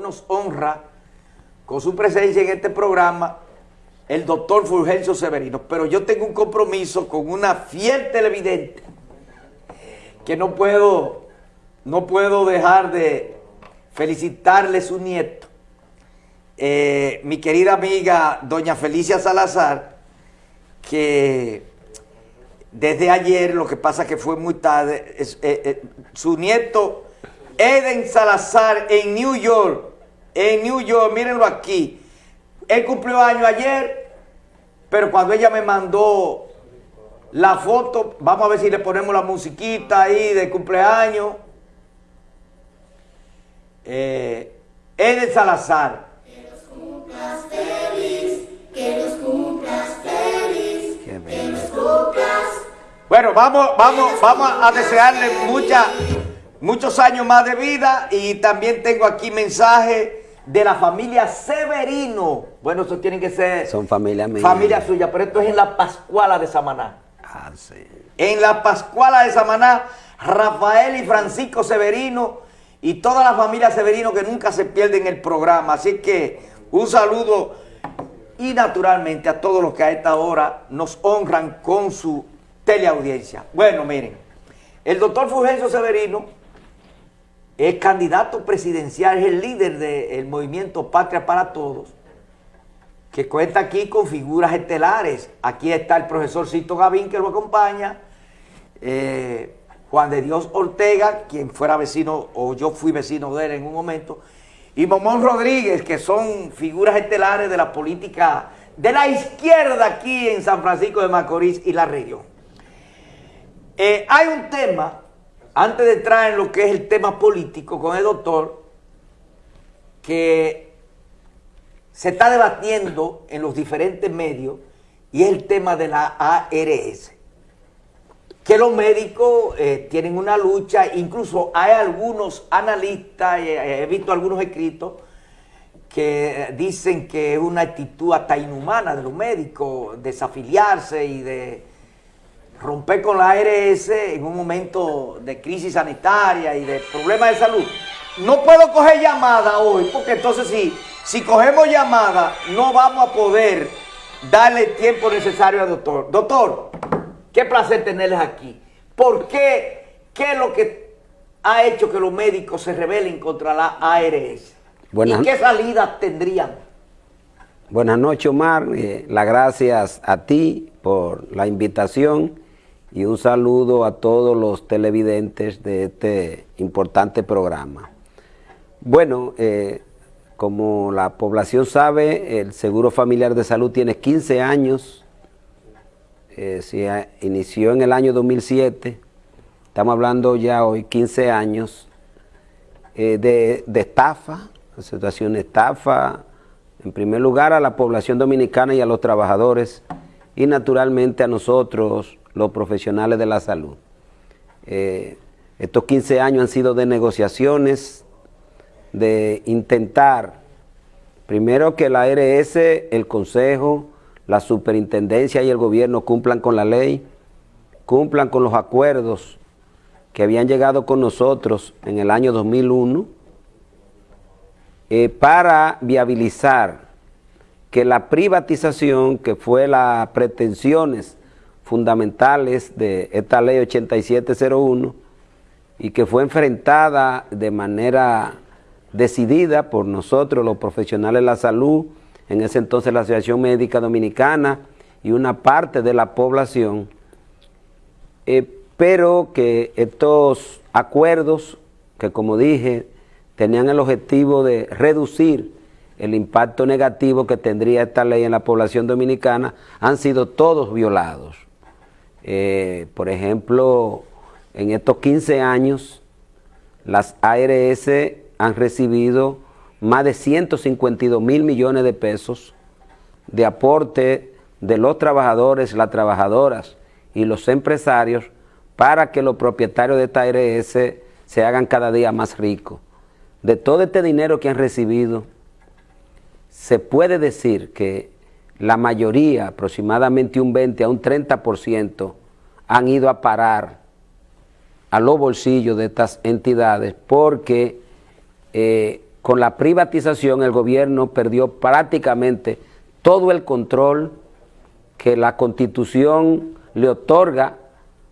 nos honra con su presencia en este programa el doctor Fulgencio Severino, pero yo tengo un compromiso con una fiel televidente que no puedo, no puedo dejar de felicitarle su nieto, eh, mi querida amiga doña Felicia Salazar, que desde ayer, lo que pasa que fue muy tarde, eh, eh, su nieto Eden Salazar en New York, en New York, mírenlo aquí, él cumplió año ayer, pero cuando ella me mandó la foto, vamos a ver si le ponemos la musiquita ahí de cumpleaños. Eh, Salazar. Que los cumplas feliz, que los cumplas feliz, que los cumplas. Bueno, vamos, vamos, vamos a desearle muchos años más de vida y también tengo aquí mensaje de la familia Severino. Bueno, eso tienen que ser... Son familia mía. Familia suya, pero esto es en la Pascuala de Samaná. Ah, sí. En la Pascuala de Samaná, Rafael y Francisco Severino y toda la familia Severino que nunca se pierden el programa. Así que un saludo y naturalmente a todos los que a esta hora nos honran con su teleaudiencia. Bueno, miren, el doctor Fulgencio Severino es candidato presidencial, es el líder del movimiento Patria para Todos, que cuenta aquí con figuras estelares. Aquí está el profesor Cito Gavín que lo acompaña, eh, Juan de Dios Ortega, quien fuera vecino, o yo fui vecino de él en un momento, y Momón Rodríguez, que son figuras estelares de la política de la izquierda aquí en San Francisco de Macorís y la región. Eh, hay un tema antes de entrar en lo que es el tema político con el doctor, que se está debatiendo en los diferentes medios, y es el tema de la ARS. Que los médicos eh, tienen una lucha, incluso hay algunos analistas, eh, he visto algunos escritos, que dicen que es una actitud hasta inhumana de los médicos, desafiliarse y de romper con la ARS en un momento de crisis sanitaria y de problemas de salud. No puedo coger llamada hoy, porque entonces si, si cogemos llamada no vamos a poder darle el tiempo necesario al doctor. Doctor, qué placer tenerles aquí. ¿Por qué? ¿Qué es lo que ha hecho que los médicos se rebelen contra la ARS? ¿Y qué salidas tendrían? Buenas noches, Omar. Eh, las gracias a ti por la invitación y un saludo a todos los televidentes de este importante programa. Bueno, eh, como la población sabe, el Seguro Familiar de Salud tiene 15 años, eh, se inició en el año 2007, estamos hablando ya hoy 15 años eh, de, estafa, situación de estafa, en primer lugar a la población dominicana y a los trabajadores, y naturalmente a nosotros, los profesionales de la salud. Eh, estos 15 años han sido de negociaciones, de intentar, primero que la ARS, el Consejo, la Superintendencia y el Gobierno cumplan con la ley, cumplan con los acuerdos que habían llegado con nosotros en el año 2001 eh, para viabilizar que la privatización, que fue las pretensiones fundamentales de esta ley 8701 y que fue enfrentada de manera decidida por nosotros, los profesionales de la salud, en ese entonces la Asociación Médica Dominicana y una parte de la población, eh, pero que estos acuerdos, que como dije, tenían el objetivo de reducir el impacto negativo que tendría esta ley en la población dominicana, han sido todos violados. Eh, por ejemplo, en estos 15 años, las ARS han recibido más de 152 mil millones de pesos de aporte de los trabajadores, las trabajadoras y los empresarios para que los propietarios de esta ARS se hagan cada día más ricos. De todo este dinero que han recibido, se puede decir que la mayoría, aproximadamente un 20 a un 30%, han ido a parar a los bolsillos de estas entidades porque eh, con la privatización el gobierno perdió prácticamente todo el control que la constitución le otorga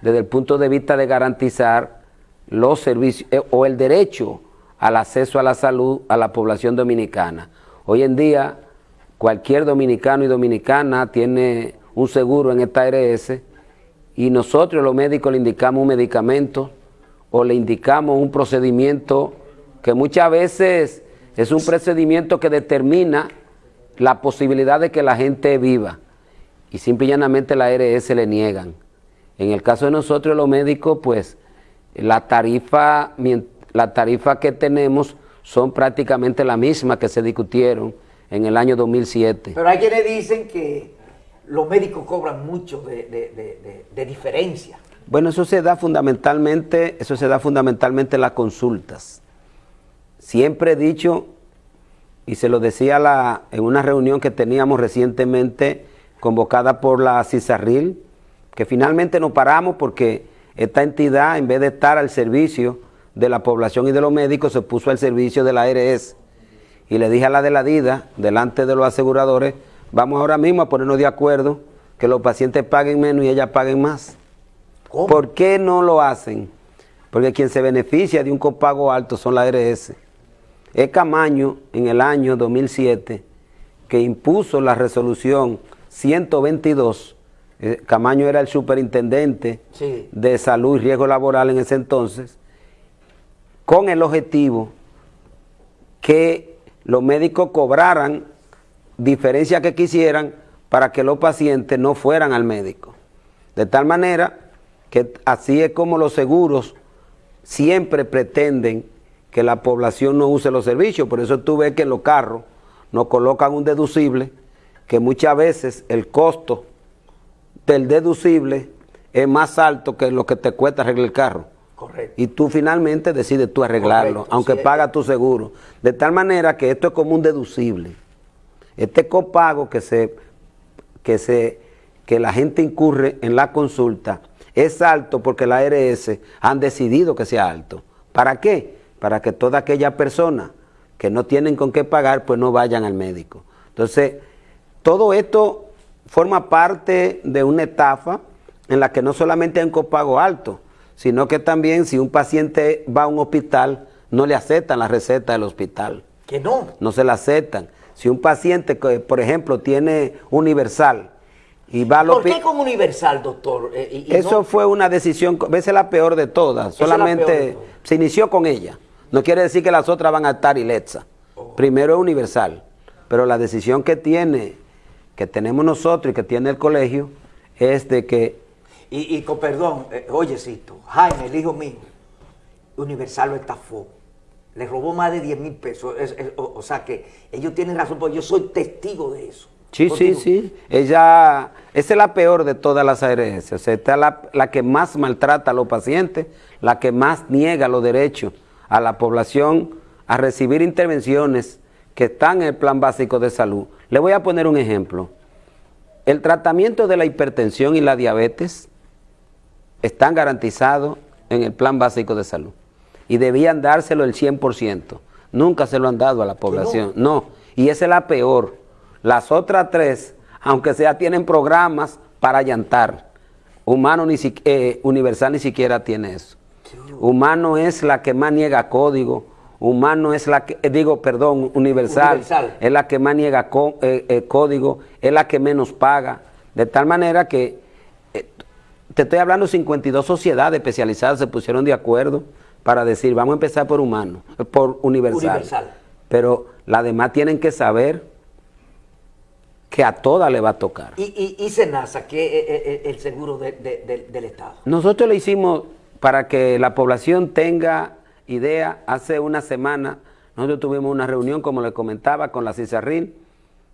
desde el punto de vista de garantizar los servicios eh, o el derecho al acceso a la salud a la población dominicana. Hoy en día cualquier dominicano y dominicana tiene un seguro en esta ARS y nosotros los médicos le indicamos un medicamento o le indicamos un procedimiento que muchas veces es un procedimiento que determina la posibilidad de que la gente viva y simple y llanamente la ARS le niegan. En el caso de nosotros los médicos, pues la tarifa, la tarifa que tenemos son prácticamente la misma que se discutieron en el año 2007. Pero hay quienes dicen que los médicos cobran mucho de, diferencia. Bueno, eso se da fundamentalmente, eso se da fundamentalmente en las consultas. Siempre he dicho, y se lo decía la, en una reunión que teníamos recientemente convocada por la CISARRIL, que finalmente nos paramos porque esta entidad, en vez de estar al servicio de la población y de los médicos, se puso al servicio de la ARS y le dije a la de la DIDA, delante de los aseguradores, vamos ahora mismo a ponernos de acuerdo que los pacientes paguen menos y ellas paguen más. ¿Por qué no lo hacen? Porque quien se beneficia de un copago alto son la ARS. Es Camaño, en el año 2007, que impuso la resolución 122, eh, Camaño era el superintendente de salud y riesgo laboral en ese entonces, con el objetivo que los médicos cobraran diferencia que quisieran para que los pacientes no fueran al médico. De tal manera que así es como los seguros siempre pretenden que la población no use los servicios. Por eso tú ves que los carros nos colocan un deducible, que muchas veces el costo del deducible es más alto que lo que te cuesta arreglar el carro. Y tú finalmente decides tú arreglarlo, aunque paga tu seguro. De tal manera que esto es como un deducible. Este copago que se, que se, que la gente incurre en la consulta es alto porque la ARS han decidido que sea alto. ¿Para qué? Para que toda aquella persona que no tienen con qué pagar, pues no vayan al médico. Entonces, todo esto forma parte de una etafa en la que no solamente hay un copago alto, sino que también si un paciente va a un hospital, no le aceptan la receta del hospital. ¿Que no? No se la aceptan. Si un paciente, por ejemplo, tiene universal y va al ¿Por qué con universal, doctor? Eh, Eso fue una decisión, a veces la peor de todas, solamente se inició con ella. No quiere decir que las otras van a estar iletza. Oh. Primero es universal, pero la decisión que tiene, que tenemos nosotros y que tiene el colegio, es de que y, con perdón, eh, oyecito, Jaime, el hijo mío, Universal lo estafó. Le robó más de 10 mil pesos. o, sea que ellos tienen razón, porque yo soy testigo de eso. Sí, sí, sí. Ella, esa es la peor de todas las ARS. O sea, esta es la, la, que más maltrata a los pacientes, la que más niega los derechos a la población a recibir intervenciones que están en el plan básico de salud. Le voy a poner un ejemplo. El tratamiento de la hipertensión y la diabetes están garantizados en el plan básico de salud y debían dárselo el 100%. Nunca se lo han dado a la población. No, y esa es la peor. Las otras tres, aunque sea, tienen programas para llantar. Humano ni eh, Universal ni siquiera tiene eso. Humano es la que más niega código. Humano es la que, eh, digo, perdón, universal, es la que más niega eh, código, es la que menos paga. De tal manera que te estoy hablando, 52 sociedades especializadas se pusieron de acuerdo para decir, vamos a empezar por humano, por universal. universal. Pero las demás tienen que saber que a todas le va a tocar. ¿Y, y, SENASA, que es el seguro del Estado? Nosotros le hicimos para que la población tenga idea. Hace una semana nosotros tuvimos una reunión, como le comentaba, con la CISARRIL,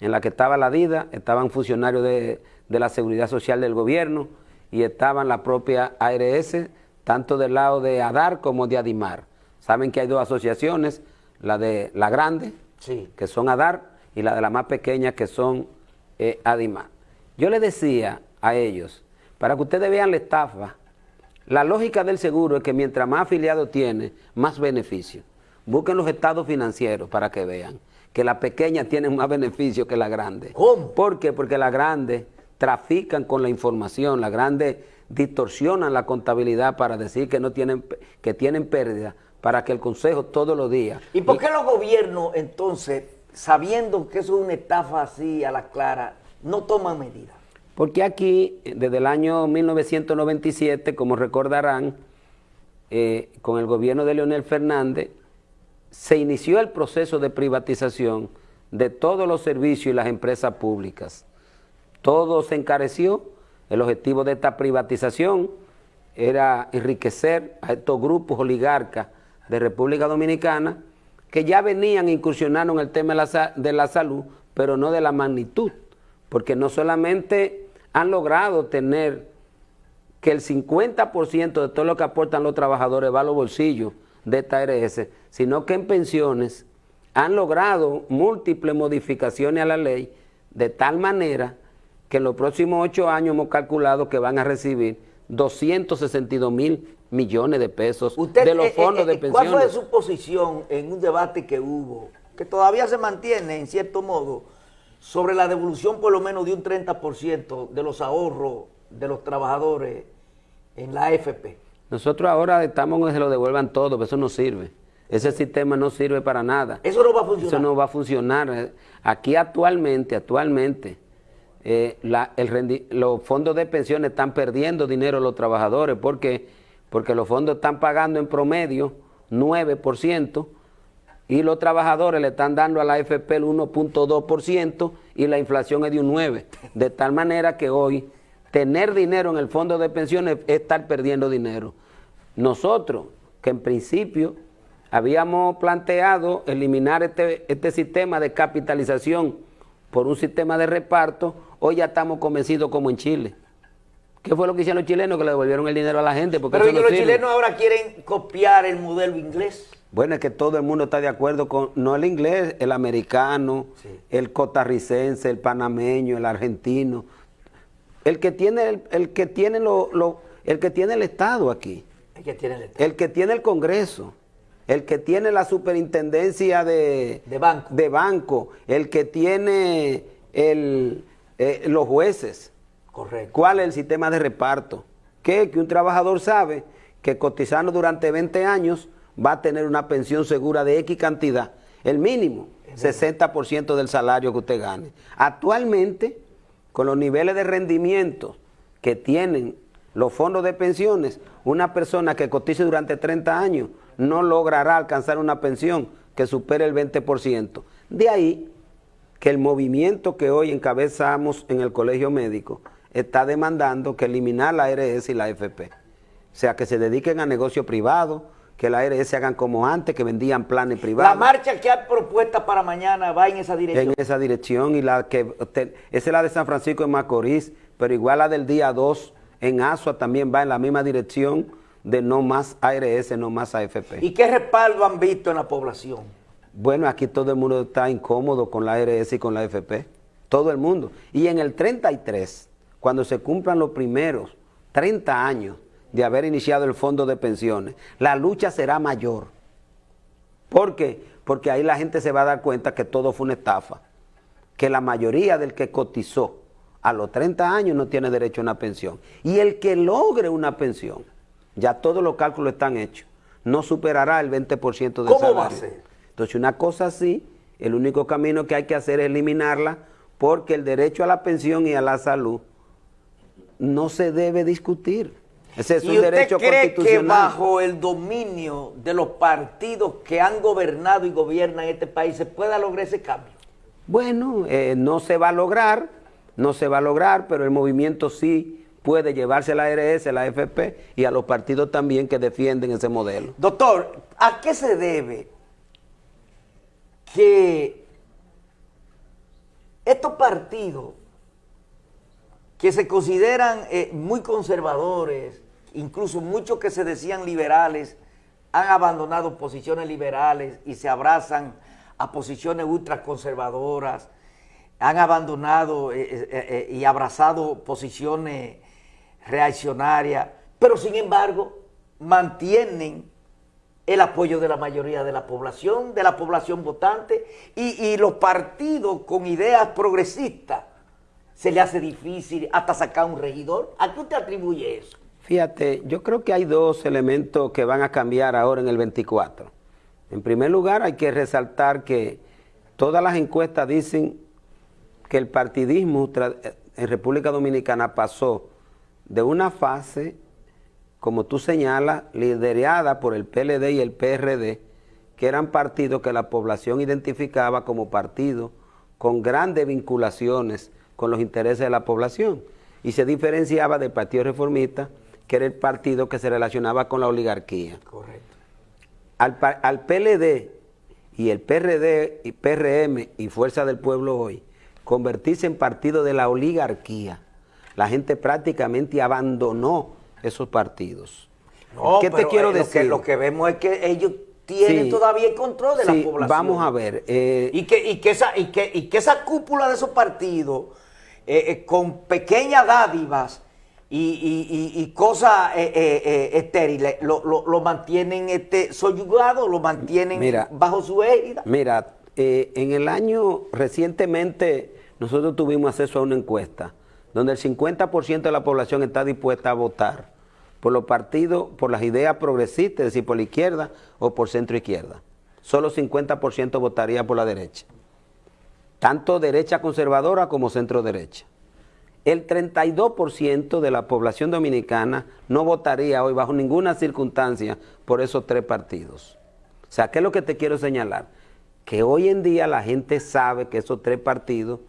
en la que estaba la DIDA, estaban funcionarios de, de la Seguridad Social del gobierno, y estaban la propia ARS, tanto del lado de ADAR como de ADIMAR. Saben que hay dos asociaciones, la de la grande, que son ADAR, y la de la más pequeña, que son eh, ADIMAR. Yo le decía a ellos, para que ustedes vean la estafa, la lógica del seguro es que mientras más afiliado tiene, más beneficio. Busquen los estados financieros para que vean que las pequeñas tienen más beneficio que las grandes. ¿Cómo? ¿Por qué? Porque las grandes trafican con la información, las grandes distorsionan la contabilidad para decir que no tienen que tienen pérdida para que el consejo todos los días. ¿Y por qué los gobiernos entonces, sabiendo que eso es una estafa así a la clara, no toman medidas? Porque aquí, desde el año 1997, como recordarán, eh, con el gobierno de Leonel Fernández, se inició el proceso de privatización de todos los servicios y las empresas públicas. Todo se encareció, el objetivo de esta privatización era enriquecer a estos grupos oligarcas de República Dominicana que ya venían incursionando en el tema de la, de la salud, pero no de la magnitud, porque no solamente han logrado tener que el 50% de todo lo que aportan los trabajadores va a los bolsillos de esta ARS, sino que en pensiones han logrado múltiples modificaciones a la ley de tal manera que en los próximos ocho años hemos calculado que van a recibir 262 mil millones de pesos de los eh, fondos eh, de pensiones. ¿Cuál fue su posición en un debate que hubo, que todavía se mantiene en cierto modo, sobre la devolución por lo menos de un 30% de los ahorros de los trabajadores en la AFP? Nosotros ahora estamos en que se lo devuelvan todo, pero eso no sirve. Ese sistema no sirve para nada. Eso no va a funcionar. Eso no va a funcionar. Aquí actualmente, actualmente, eh, los fondos de pensiones están perdiendo dinero los trabajadores. ¿Por qué? Porque los fondos están pagando en promedio 9% y los trabajadores le están dando a la AFP el 1.2% y la inflación es de un 9%. De tal manera que hoy tener dinero en el fondo de pensiones es estar perdiendo dinero. Nosotros, que en principio habíamos planteado eliminar este, este sistema de capitalización por un sistema de reparto, hoy ya estamos convencidos como en Chile. ¿Qué fue lo que hicieron los chilenos? Que le devolvieron el dinero a la gente. Porque Pero los chilenos ahora quieren copiar el modelo inglés. Bueno, es que todo el mundo está de acuerdo con, no el inglés, el americano, el costarricense, el panameño, el argentino, el que tiene el, que tiene lo, el que tiene el Estado aquí. El que tiene el Estado. El que tiene el Congreso. El que tiene la superintendencia de, banco. de banco. El que tiene el, eh, los jueces. Correcto. ¿Cuál es el sistema de reparto? Que, que un trabajador sabe que cotizando durante 20 años va a tener una pensión segura de X cantidad. El mínimo, 60% del salario que usted gane. Actualmente, con los niveles de rendimiento que tienen los fondos de pensiones, una persona que cotice durante 30 años no logrará alcanzar una pensión que supere el 20%. De ahí que el movimiento que hoy encabezamos en el colegio médico está demandando que eliminar la ARS y la AFP. O sea, que se dediquen a negocio privado, que la ARS hagan como antes, que vendían planes privados. La marcha que hay propuesta para mañana va en esa dirección. En esa dirección, y la que esa es la de San Francisco de Macorís, pero igual la del día 2 en Asua también va en la misma dirección de no más ARS, no más AFP. ¿Y qué respaldo han visto en la población? Bueno, aquí todo el mundo está incómodo con la ARS y con la AFP. Todo el mundo. Y en el 33, cuando se cumplan los primeros 30 años de haber iniciado el fondo de pensiones, la lucha será mayor. ¿Por qué? Porque ahí la gente se va a dar cuenta que todo fue una estafa. Que la mayoría del que cotizó a los 30 años no tiene derecho a una pensión. Y el que logre una pensión, ya todos los cálculos están hechos, no superará el 20% del ¿Cómo salario. va a ser? Entonces una cosa así, el único camino que hay que hacer es eliminarla porque el derecho a la pensión y a la salud no se debe discutir. Ese es ¿Y un usted derecho cree constitucional. que bajo el dominio de los partidos que han gobernado y gobiernan este país se pueda lograr ese cambio? Bueno, eh, no se va a lograr, no se va a lograr, pero el movimiento sí puede llevarse a la ARS, a la AFP y a los partidos también que defienden ese modelo. Doctor, ¿a qué se debe que estos partidos que se consideran eh, muy conservadores, incluso muchos que se decían liberales, han abandonado posiciones liberales y se abrazan a posiciones ultraconservadoras, han abandonado eh, eh, y abrazado posiciones reaccionarias, pero sin embargo mantienen el apoyo de la mayoría de la población, de la población votante, y, y los partidos con ideas progresistas se le hace difícil hasta sacar un regidor. ¿A qué usted atribuye eso? Fíjate, yo creo que hay dos elementos que van a cambiar ahora en el 24. En primer lugar, hay que resaltar que todas las encuestas dicen que el partidismo en República Dominicana pasó de una fase, como tú señalas, liderada por el PLD y el PRD, que eran partidos que la población identificaba como partidos con grandes vinculaciones con los intereses de la población y se diferenciaba del Partido Reformista, que era el partido que se relacionaba con la oligarquía. Correcto. Al, al PLD y el PRD y PRM y Fuerza del Pueblo hoy convertirse en partido de la oligarquía, la gente prácticamente abandonó esos partidos. ¿Qué te quiero eh, decir? Lo que, vemos es que ellos tienen todavía el control de la población. Vamos a ver. Eh, y, que, y, que esa, y, que, y que esa cúpula de esos partidos, eh, con pequeñas dádivas y, cosas estériles, lo, mantienen este, soyugado, lo mantienen bajo su égida. Mira, en el año recientemente nosotros tuvimos acceso a una encuesta donde el 50% de la población está dispuesta a votar por los partidos, por las ideas progresistas, es decir, por la izquierda o por centro izquierda. Solo 50% votaría por la derecha. Tanto derecha conservadora como centro derecha. El 32% de la población dominicana no votaría hoy bajo ninguna circunstancia por esos tres partidos. O sea, ¿qué es lo que te quiero señalar? Que hoy en día la gente sabe que esos tres partidos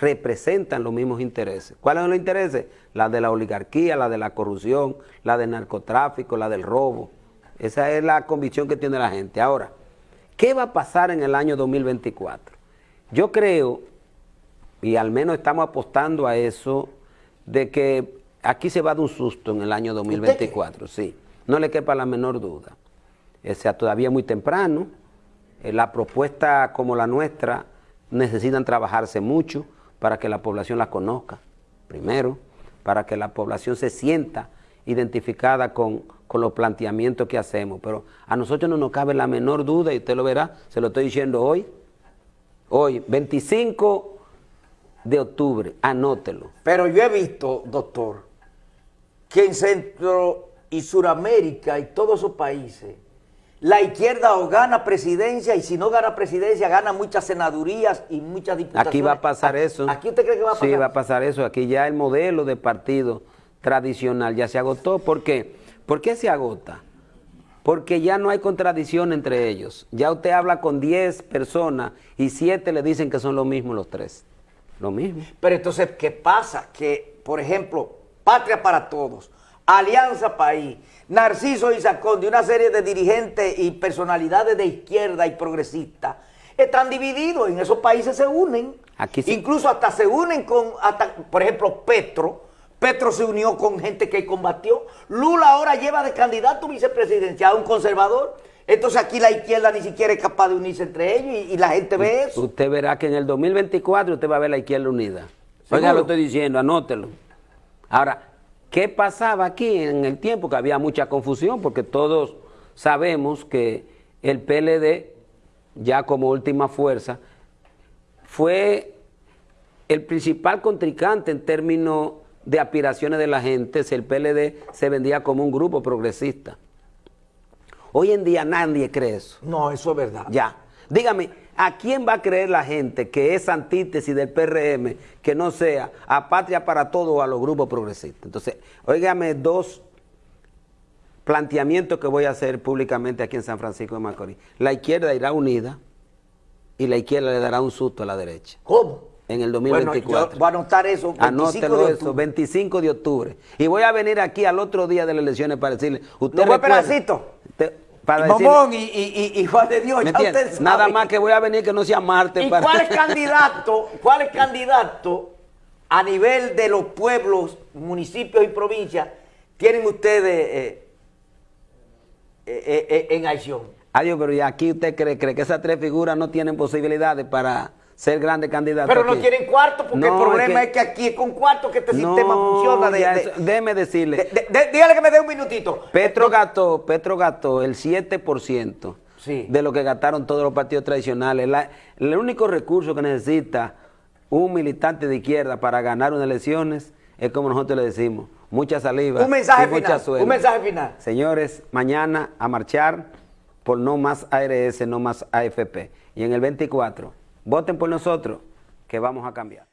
representan los mismos intereses. ¿Cuáles son los intereses? La de la oligarquía, la de la corrupción, la del narcotráfico, la del robo. Esa es la convicción que tiene la gente. Ahora, ¿qué va a pasar en el año 2024? Yo creo, y al menos estamos apostando a eso, de que aquí se va a dar un susto en el año 2024, sí. No le quepa la menor duda. O sea, todavía muy temprano. Eh, la propuesta como la nuestra necesitan trabajarse mucho para que la población la conozca, primero, para que la población se sienta identificada con, los planteamientos que hacemos. Pero a nosotros no nos cabe la menor duda, y usted lo verá, se lo estoy diciendo hoy, hoy, 25 de octubre, anótelo. Pero yo he visto, doctor, que en Centro y Suramérica y todos esos países, la izquierda o gana presidencia y si no gana presidencia gana muchas senadurías y muchas diputaciones. Aquí va a pasar eso. ¿Aquí usted cree que va a pasar? Sí, va a pasar eso. Aquí ya el modelo de partido tradicional ya se agotó. ¿Por qué? ¿Por qué se agota? Porque ya no hay contradicción entre ellos. Ya usted habla con 10 personas y 7 le dicen que son lo mismo los tres. Lo mismo. Pero entonces, ¿qué pasa? Que, por ejemplo, Patria para Todos, Alianza País, Narciso Isaconde, una serie de dirigentes y personalidades de izquierda y progresista, están divididos, en esos países se unen, Aquí incluso hasta se unen con, hasta, por ejemplo, Petro, Petro se unió con gente que combatió, Lula ahora lleva de candidato vicepresidencial a un conservador, entonces aquí la izquierda ni siquiera es capaz de unirse entre ellos y, la gente ve eso. Usted verá que en el 2024 usted va a ver la izquierda unida. Oiga, lo estoy diciendo, anótelo. Ahora, ¿Qué pasaba aquí en el tiempo? Que había mucha confusión porque todos sabemos que el PLD, ya como última fuerza, fue el principal contrincante en términos de aspiraciones de la gente, si el PLD se vendía como un grupo progresista. Hoy en día nadie cree eso. No, eso es verdad. Ya. Dígame, ¿A quién va a creer la gente que es antítesis del PRM que no sea a Patria para Todo o a los grupos progresistas? Entonces, óigame dos planteamientos que voy a hacer públicamente aquí en San Francisco de Macorís. La izquierda irá unida y la izquierda le dará un susto a la derecha. ¿Cómo? En el 2024. Bueno, voy a anotar eso. 25 Anótelo de eso, 25 de octubre. Y voy a venir aquí al otro día de las elecciones para decirle... Usted ¿No fue pedacito? Para y, y, y, Juan de Dios, Nada más que voy a venir que no sea Marte. ¿Y cuál es candidato, cuál es candidato a nivel de los pueblos, municipios y provincias tienen ustedes eh, eh, eh, en acción? Adiós, pero ¿y aquí usted cree, cree que esas tres figuras no tienen posibilidades para ser grande candidato. Pero no quieren cuarto porque No, el problema es que- que, aquí es con cuarto que este No, sistema funciona. De, de- déjeme decirle. de- dígale que me dé un minutito. Petro gastó, Petro gastó el 7% Sí. de lo que gastaron todos los partidos tradicionales. La- el único recurso que necesita un militante de izquierda para ganar unas elecciones es como nosotros le decimos, mucha saliva Un mensaje y mucha final. suerte. Un mensaje final. Señores, mañana a marchar por no más ARS, no más AFP. Y en el 24, voten por nosotros, que vamos a cambiar.